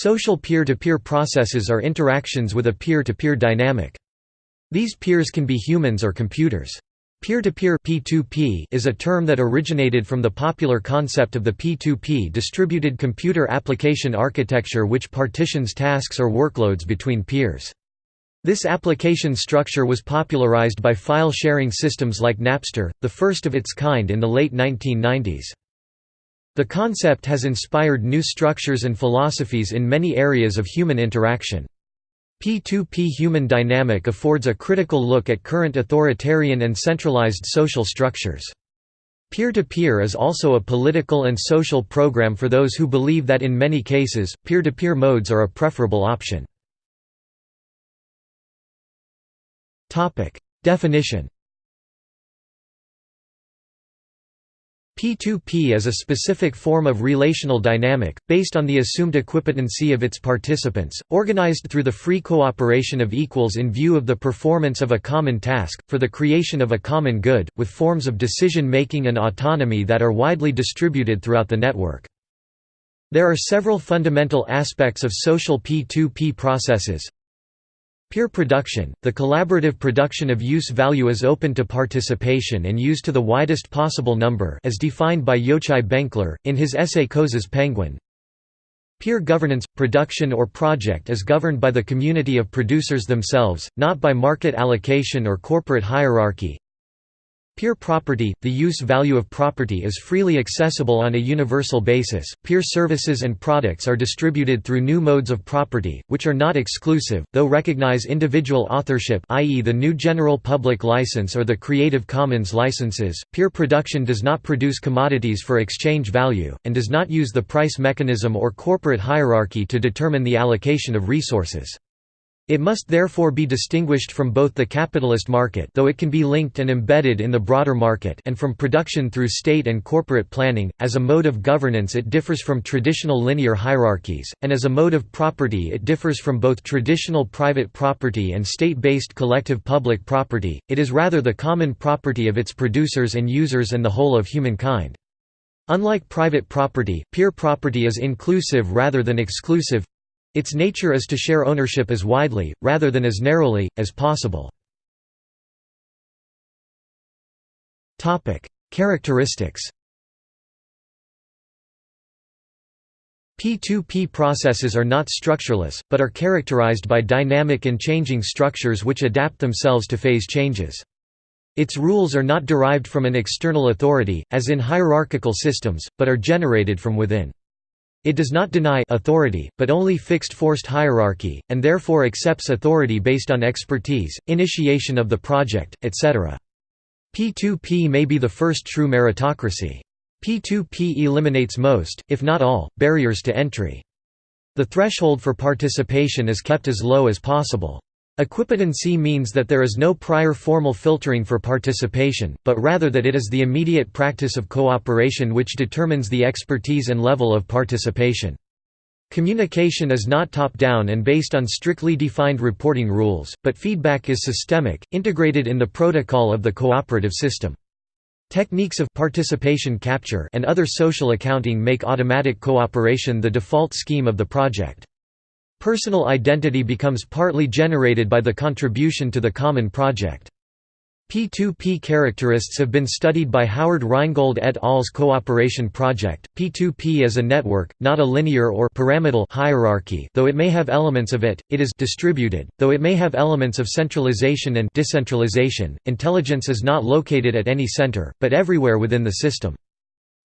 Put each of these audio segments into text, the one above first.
Social peer-to-peer -peer processes are interactions with a peer-to-peer -peer dynamic. These peers can be humans or computers. Peer-to-peer -peer is a term that originated from the popular concept of the P2P distributed computer application architecture which partitions tasks or workloads between peers. This application structure was popularized by file-sharing systems like Napster, the first of its kind in the late 1990s. The concept has inspired new structures and philosophies in many areas of human interaction. P2P human dynamic affords a critical look at current authoritarian and centralized social structures. Peer-to-peer -peer is also a political and social program for those who believe that in many cases, peer-to-peer -peer modes are a preferable option. Definition P2P is a specific form of relational dynamic, based on the assumed equipotency of its participants, organized through the free cooperation of equals in view of the performance of a common task, for the creation of a common good, with forms of decision-making and autonomy that are widely distributed throughout the network. There are several fundamental aspects of social P2P processes, Peer production – The collaborative production of use value is open to participation and used to the widest possible number as defined by Yochai Benkler, in his essay Coase's Penguin. Peer governance – Production or project is governed by the community of producers themselves, not by market allocation or corporate hierarchy. Peer property – The use value of property is freely accessible on a universal basis. Peer services and products are distributed through new modes of property, which are not exclusive, though recognize individual authorship i.e. the new General Public License or the Creative Commons licenses. Peer production does not produce commodities for exchange value, and does not use the price mechanism or corporate hierarchy to determine the allocation of resources. It must therefore be distinguished from both the capitalist market though it can be linked and embedded in the broader market and from production through state and corporate planning. As a mode of governance it differs from traditional linear hierarchies, and as a mode of property it differs from both traditional private property and state-based collective public property, it is rather the common property of its producers and users and the whole of humankind. Unlike private property, peer property is inclusive rather than exclusive, its nature is to share ownership as widely, rather than as narrowly, as possible. Characteristics P2P processes are not structureless, but are characterized by dynamic and changing structures which adapt themselves to phase changes. Its rules are not derived from an external authority, as in hierarchical systems, but are generated from within. It does not deny authority, but only fixed forced hierarchy, and therefore accepts authority based on expertise, initiation of the project, etc. P2P may be the first true meritocracy. P2P eliminates most, if not all, barriers to entry. The threshold for participation is kept as low as possible. Equipotency means that there is no prior formal filtering for participation, but rather that it is the immediate practice of cooperation which determines the expertise and level of participation. Communication is not top-down and based on strictly defined reporting rules, but feedback is systemic, integrated in the protocol of the cooperative system. Techniques of participation capture and other social accounting make automatic cooperation the default scheme of the project. Personal identity becomes partly generated by the contribution to the common project. P2P characteristics have been studied by Howard Rheingold et al.'s Cooperation Project. P2P is a network, not a linear or pyramidal hierarchy, though it may have elements of it. It is distributed, though it may have elements of centralization and decentralization. Intelligence is not located at any center, but everywhere within the system.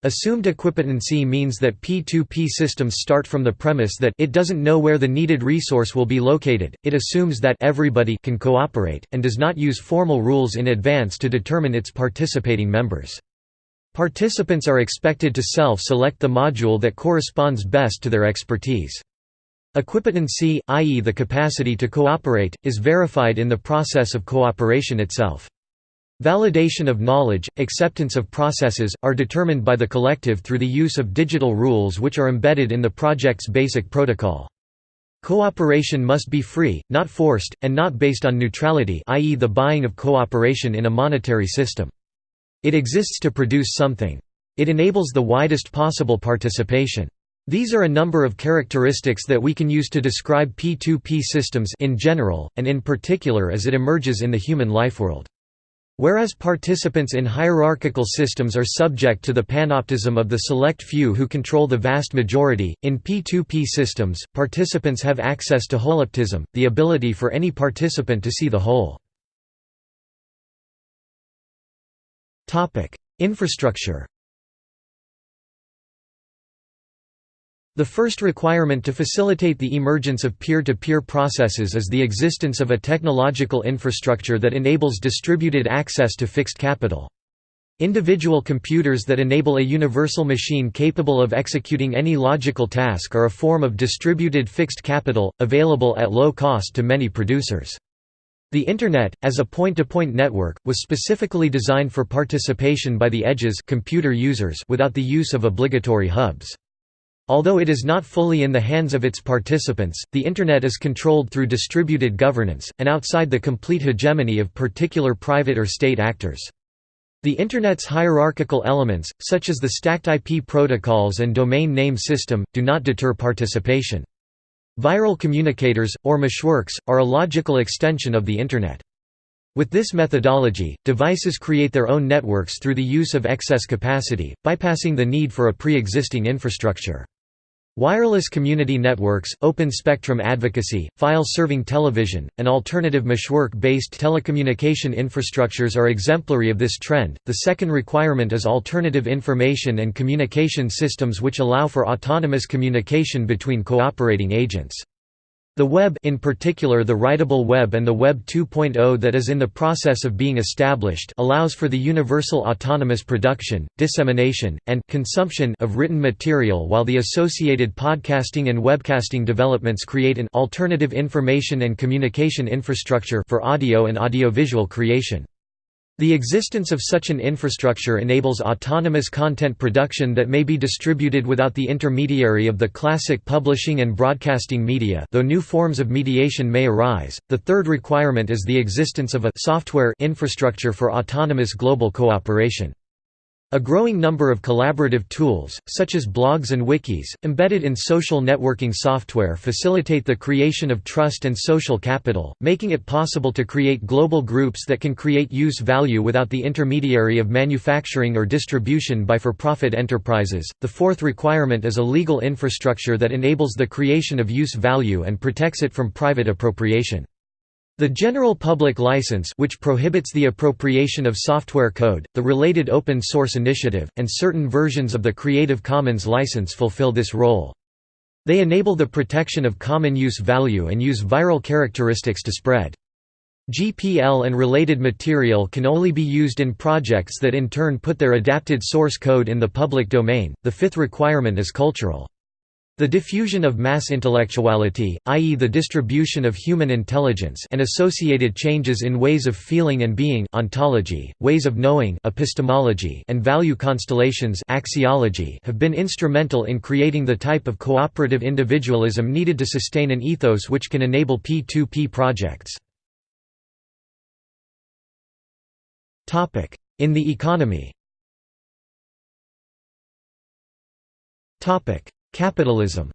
Assumed equipotency means that P2P systems start from the premise that it doesn't know where the needed resource will be located, it assumes that everybody can cooperate, and does not use formal rules in advance to determine its participating members. Participants are expected to self-select the module that corresponds best to their expertise. Equipotency, i.e. the capacity to cooperate, is verified in the process of cooperation itself. Validation of knowledge, acceptance of processes, are determined by the collective through the use of digital rules which are embedded in the project's basic protocol. Cooperation must be free, not forced, and not based on neutrality i.e. the buying of cooperation in a monetary system. It exists to produce something. It enables the widest possible participation. These are a number of characteristics that we can use to describe P2P systems in general, and in particular as it emerges in the human lifeworld. Whereas participants in hierarchical systems are subject to the panoptism of the select few who control the vast majority, in P2P systems, participants have access to holoptism, the ability for any participant to see the whole. Infrastructure The first requirement to facilitate the emergence of peer-to-peer -peer processes is the existence of a technological infrastructure that enables distributed access to fixed capital. Individual computers that enable a universal machine capable of executing any logical task are a form of distributed fixed capital, available at low cost to many producers. The Internet, as a point-to-point -point network, was specifically designed for participation by the edges computer users without the use of obligatory hubs. Although it is not fully in the hands of its participants, the Internet is controlled through distributed governance, and outside the complete hegemony of particular private or state actors. The Internet's hierarchical elements, such as the stacked IP protocols and domain name system, do not deter participation. Viral communicators, or meshworks, are a logical extension of the Internet. With this methodology, devices create their own networks through the use of excess capacity, bypassing the need for a pre-existing infrastructure. Wireless community networks, open spectrum advocacy, file-serving television, and alternative meshwork-based telecommunication infrastructures are exemplary of this trend. The second requirement is alternative information and communication systems which allow for autonomous communication between cooperating agents. The Web in particular the Writable Web and the Web 2.0 that is in the process of being established allows for the universal autonomous production, dissemination, and consumption of written material while the associated podcasting and webcasting developments create an alternative information and communication infrastructure for audio and audiovisual creation. The existence of such an infrastructure enables autonomous content production that may be distributed without the intermediary of the classic publishing and broadcasting media though new forms of mediation may arise. The third requirement is the existence of a software infrastructure for autonomous global cooperation. A growing number of collaborative tools, such as blogs and wikis, embedded in social networking software facilitate the creation of trust and social capital, making it possible to create global groups that can create use value without the intermediary of manufacturing or distribution by for-profit enterprises. The fourth requirement is a legal infrastructure that enables the creation of use value and protects it from private appropriation. The General Public License which prohibits the appropriation of software code, the related Open Source Initiative, and certain versions of the Creative Commons license fulfill this role. They enable the protection of common use value and use viral characteristics to spread. GPL and related material can only be used in projects that in turn put their adapted source code in the public domain. The fifth requirement is cultural. The diffusion of mass intellectuality, i.e. the distribution of human intelligence and associated changes in ways of feeling and being ontology, ways of knowing epistemology and value constellations axiology have been instrumental in creating the type of cooperative individualism needed to sustain an ethos which can enable P2P projects. In the economy Capitalism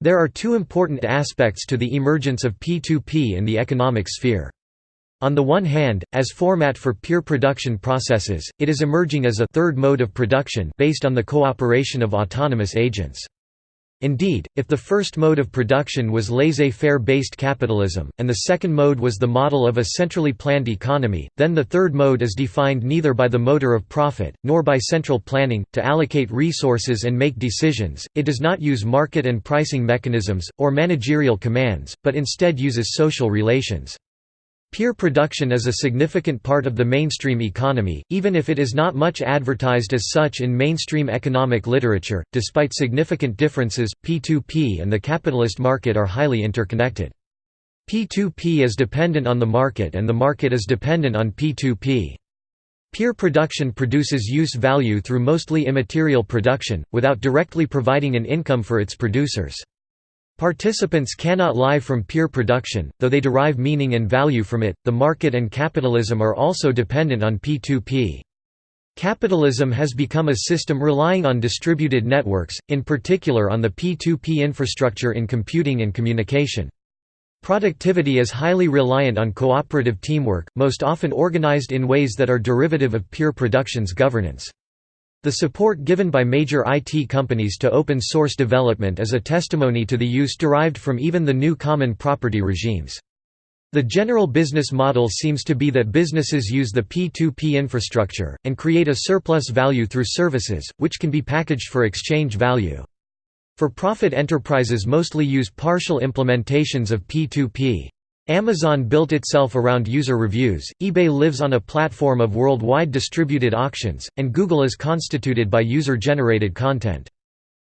There are two important aspects to the emergence of P2P in the economic sphere. On the one hand, as format for peer production processes, it is emerging as a third mode of production based on the cooperation of autonomous agents. Indeed, if the first mode of production was laissez-faire based capitalism, and the second mode was the model of a centrally planned economy, then the third mode is defined neither by the motor of profit, nor by central planning, to allocate resources and make decisions, it does not use market and pricing mechanisms, or managerial commands, but instead uses social relations. Peer production is a significant part of the mainstream economy, even if it is not much advertised as such in mainstream economic literature. Despite significant differences, P2P and the capitalist market are highly interconnected. P2P is dependent on the market and the market is dependent on P2P. Peer production produces use value through mostly immaterial production, without directly providing an income for its producers. Participants cannot lie from peer production, though they derive meaning and value from it. The market and capitalism are also dependent on P2P. Capitalism has become a system relying on distributed networks, in particular on the P2P infrastructure in computing and communication. Productivity is highly reliant on cooperative teamwork, most often organized in ways that are derivative of peer production's governance. The support given by major IT companies to open source development is a testimony to the use derived from even the new common property regimes. The general business model seems to be that businesses use the P2P infrastructure, and create a surplus value through services, which can be packaged for exchange value. For-profit enterprises mostly use partial implementations of P2P. Amazon built itself around user reviews, eBay lives on a platform of worldwide distributed auctions, and Google is constituted by user-generated content.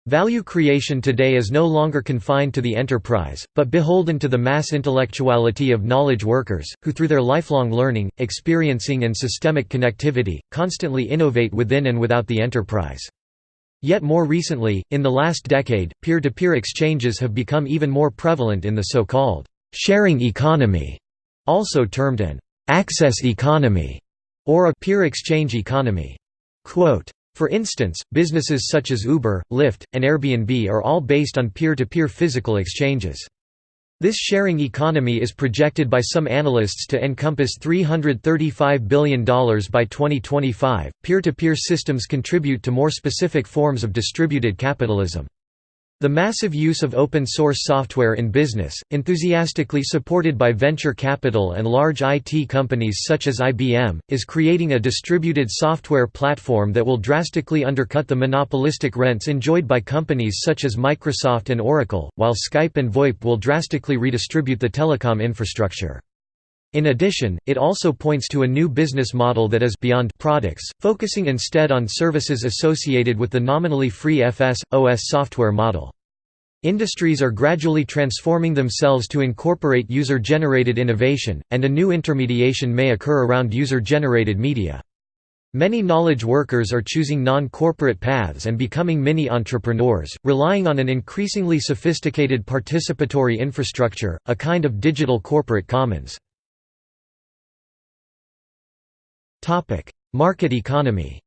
Value creation today is no longer confined to the enterprise, but beholden to the mass intellectuality of knowledge workers, who through their lifelong learning, experiencing and systemic connectivity, constantly innovate within and without the enterprise. Yet more recently, in the last decade, peer-to-peer -peer exchanges have become even more prevalent in the so-called sharing economy, also termed an access economy, or a peer exchange economy. Quote, for instance, businesses such as Uber, Lyft, and Airbnb are all based on peer-to-peer -peer physical exchanges. This sharing economy is projected by some analysts to encompass $335 billion by 2025. Peer to -peer systems contribute to more specific forms of distributed capitalism. The massive use of open-source software in business, enthusiastically supported by venture capital and large IT companies such as IBM, is creating a distributed software platform that will drastically undercut the monopolistic rents enjoyed by companies such as Microsoft and Oracle, while Skype and VoIP will drastically redistribute the telecom infrastructure. In addition, it also points to a new business model that is beyond products, focusing instead on services associated with the nominally free FS, OS software model. Industries are gradually transforming themselves to incorporate user-generated innovation, and a new intermediation may occur around user-generated media. Many knowledge workers are choosing non-corporate paths and becoming mini-entrepreneurs, relying on an increasingly sophisticated participatory infrastructure, a kind of digital corporate commons. Market economy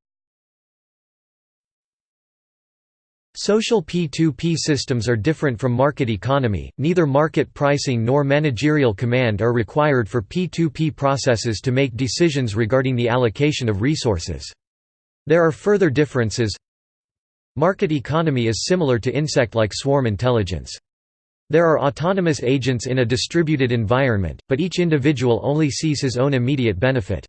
Social P2P systems are different from market economy, neither market pricing nor managerial command are required for P2P processes to make decisions regarding the allocation of resources. There are further differences Market economy is similar to insect-like swarm intelligence. There are autonomous agents in a distributed environment, but each individual only sees his own immediate benefit.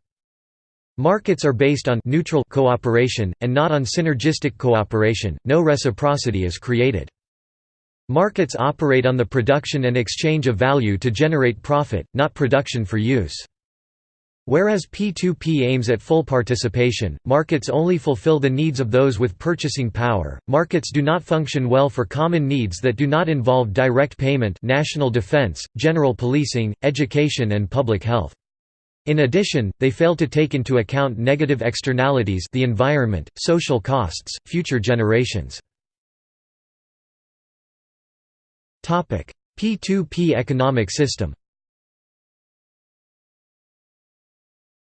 Markets are based on neutral cooperation, and not on synergistic cooperation, no reciprocity is created. Markets operate on the production and exchange of value to generate profit, not production for use. Whereas P2P aims at full participation, markets only fulfill the needs of those with purchasing power. Markets do not function well for common needs that do not involve direct payment, national defense, general policing, education and public health. In addition, they fail to take into account negative externalities the environment, social costs, future generations. P2P economic system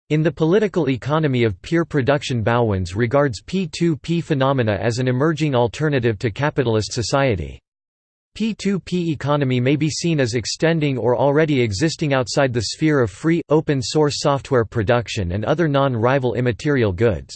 In the political economy of peer production Bauwens regards P2P phenomena as an emerging alternative to capitalist society. P2P economy may be seen as extending or already existing outside the sphere of free, open-source software production and other non-rival immaterial goods.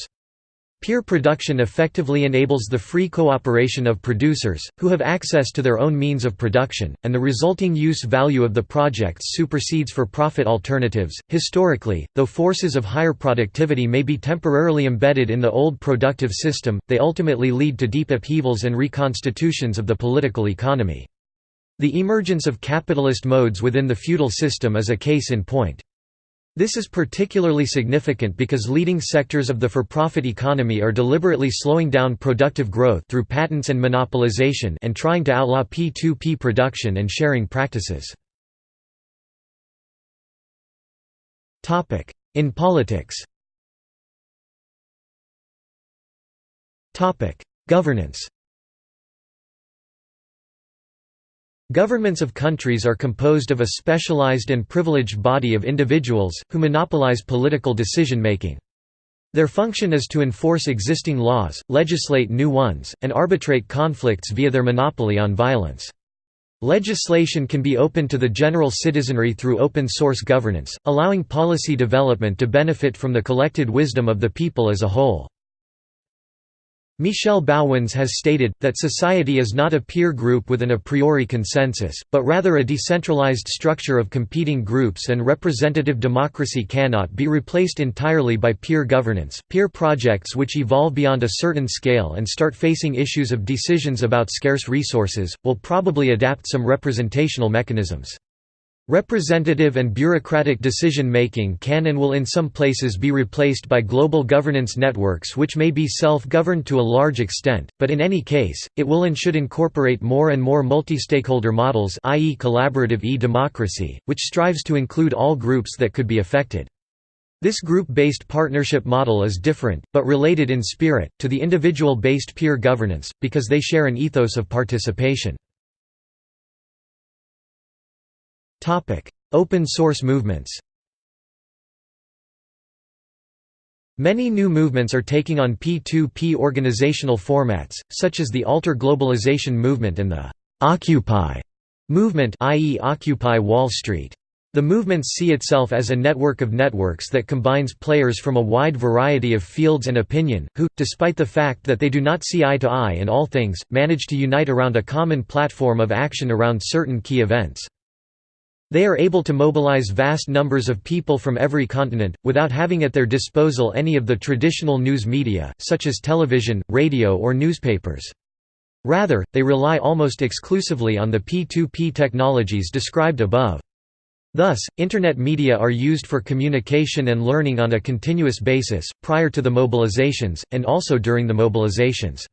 Peer production effectively enables the free cooperation of producers, who have access to their own means of production, and the resulting use value of the projects supersedes for profit alternatives. Historically, though forces of higher productivity may be temporarily embedded in the old productive system, they ultimately lead to deep upheavals and reconstitutions of the political economy. The emergence of capitalist modes within the feudal system is a case in point. This is particularly significant because leading sectors of the for-profit economy are deliberately slowing down productive growth through patents and monopolization and trying to outlaw P2P production and sharing practices. In politics Governance Governments of countries are composed of a specialized and privileged body of individuals, who monopolize political decision-making. Their function is to enforce existing laws, legislate new ones, and arbitrate conflicts via their monopoly on violence. Legislation can be open to the general citizenry through open-source governance, allowing policy development to benefit from the collected wisdom of the people as a whole. Michel Bauwens has stated, that society is not a peer group with an a priori consensus, but rather a decentralized structure of competing groups and representative democracy cannot be replaced entirely by peer governance. Peer projects which evolve beyond a certain scale and start facing issues of decisions about scarce resources, will probably adapt some representational mechanisms. Representative and bureaucratic decision-making can and will in some places be replaced by global governance networks which may be self-governed to a large extent, but in any case, it will and should incorporate more and more multi-stakeholder models i.e. collaborative e-democracy, which strives to include all groups that could be affected. This group-based partnership model is different, but related in spirit, to the individual-based peer governance, because they share an ethos of participation. Open source movements Many new movements are taking on P2P organizational formats, such as the Alter Globalization movement and the «Occupy» movement i.e. Occupy Wall Street. The movements see itself as a network of networks that combines players from a wide variety of fields and opinion, who, despite the fact that they do not see eye to eye in all things, manage to unite around a common platform of action around certain key events. They are able to mobilize vast numbers of people from every continent, without having at their disposal any of the traditional news media, such as television, radio or newspapers. Rather, they rely almost exclusively on the P2P technologies described above. Thus, Internet media are used for communication and learning on a continuous basis, prior to the mobilizations, and also during the mobilizations.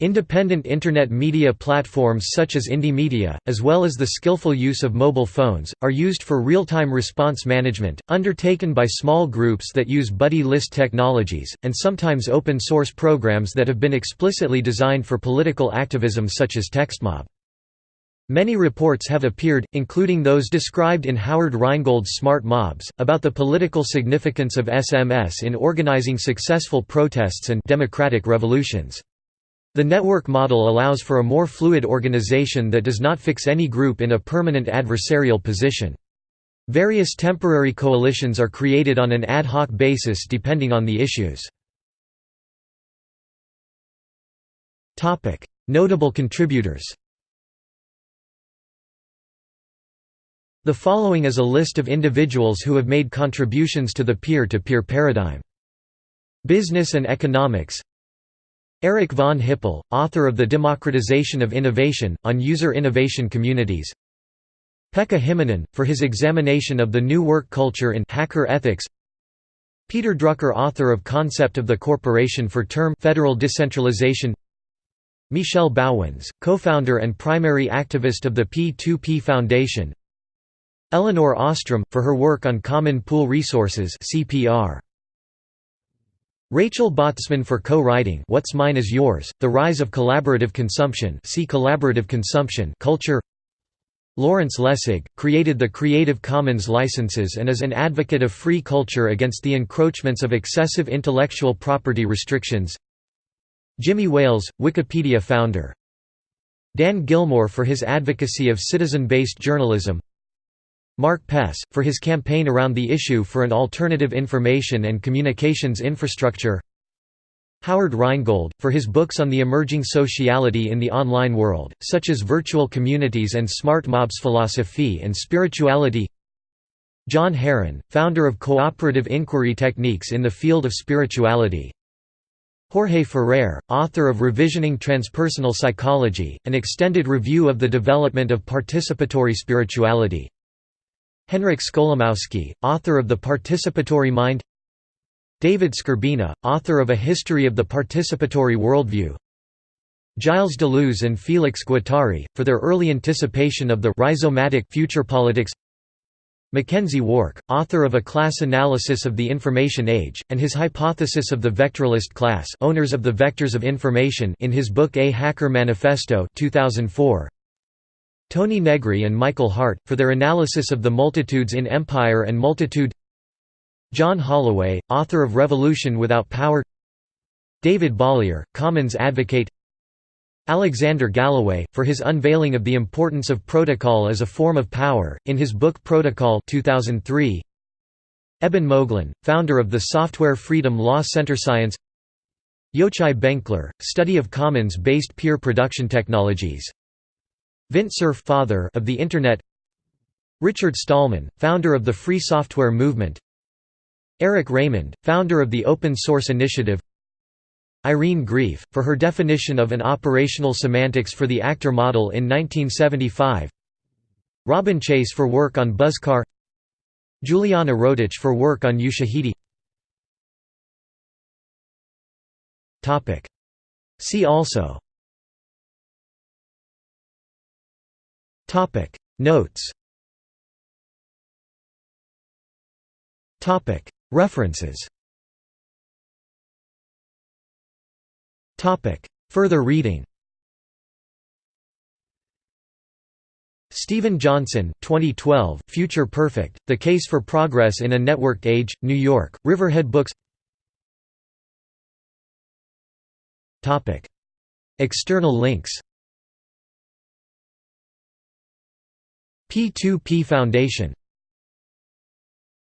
Independent Internet media platforms such as Indymedia, as well as the skillful use of mobile phones, are used for real-time response management, undertaken by small groups that use buddy list technologies, and sometimes open-source programs that have been explicitly designed for political activism such as TXTmob. Many reports have appeared, including those described in Howard Rheingold's Smart Mobs, about the political significance of SMS in organizing successful protests and democratic revolutions. The network model allows for a more fluid organization that does not fix any group in a permanent adversarial position. Various temporary coalitions are created on an ad hoc basis depending on the issues. Notable contributors The following is a list of individuals who have made contributions to the peer-to-peer -peer paradigm. Business and economics Erich von Hippel, author of The Democratization of Innovation, on User Innovation Communities. Pekka Himanen, for his examination of the new work culture in hacker ethics. Peter Drucker author of Concept of the Corporation for Term Federal Decentralization. Michel Bauwens, co-founder and primary activist of the P2P Foundation. Elinor Ostrom, for her work on Common Pool Resources CPR. Rachel Botsman for co-writing What's Mine is Yours, The Rise of Collaborative Consumption see Collaborative Consumption culture. Lawrence Lessig, created the Creative Commons licenses and is an advocate of free culture against the encroachments of excessive intellectual property restrictions. Jimmy Wales, Wikipedia founder. Dan Gillmor for his advocacy of citizen-based journalism Mark Pess, for his campaign around the issue for an alternative information and communications infrastructure. Howard Rheingold, for his books on the emerging sociality in the online world, such as Virtual Communities and Smart Mobs Philosophy and Spirituality. John Heron, founder of cooperative inquiry techniques in the field of spirituality. Jorge Ferrer, author of Revisioning Transpersonal Psychology, an extended review of the development of participatory spirituality Henryk Skolimowski, author of The Participatory Mind David Skrbina, author of A History of the Participatory Worldview Gilles Deleuze and Félix Guattari, for their early anticipation of the rhizomatic future politics McKenzie Wark, author of A Class Analysis of the Information Age, and his hypothesis of the vectoralist class owners of the vectors of information in his book A Hacker Manifesto 2004. Toni Negri and Michael Hardt, for their analysis of the multitudes in Empire and Multitude. John Holloway, author of Revolution Without Power. David Bollier, Commons advocate. Alexander Galloway, for his unveiling of the importance of protocol as a form of power, in his book Protocol 2003. Eben Moglen, founder of the Software Freedom Law Center Science. Yochai Benkler, study of commons-based peer production technologies Vint Cerf father of the Internet Richard Stallman, founder of the Free Software Movement Eric Raymond, founder of the Open Source Initiative Irene Greif, for her definition of an operational semantics for the actor model in 1975 Robin Chase for work on Buzzcar Juliana Rotich for work on Ushahidi. See also Notes. Topic. References. Topic. Further reading. Steven Johnson 2012, Future Perfect, The Case for Progress in a Networked Age, New York, Riverhead Books. External links P2P Foundation